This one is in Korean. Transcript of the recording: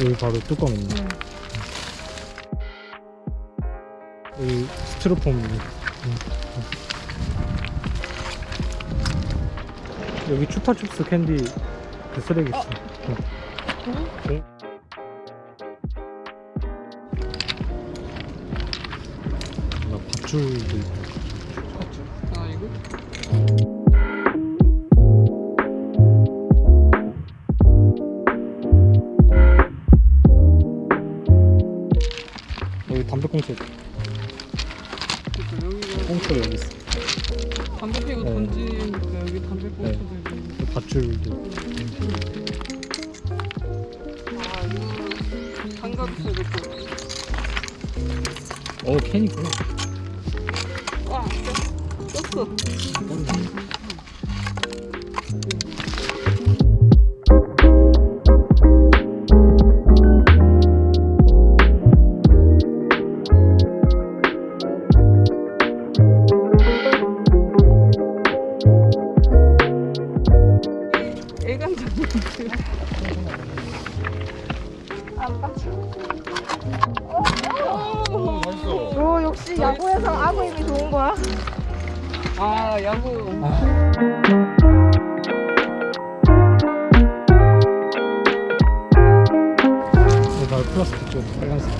여기 바로 뚜껑 있네. 응. 여기 스티로폼. 응. 여기 추파춥스 캔디 그 쓰레기 있어. 응. 응? 나 밧줄도 있고. 담배꽁초 꽁초 여기 있어. 담배 피고 네. 거가 여기 담배 꽁초들이 그 밧줄도. 아 이거 장갑 있어 이거 어 캔이구나. 와 떴어 안 빠져 오, 오 역시 야구에서 아구 힘이 좋은 거야. 아 야구 나 플라스틱 좀 빨간색.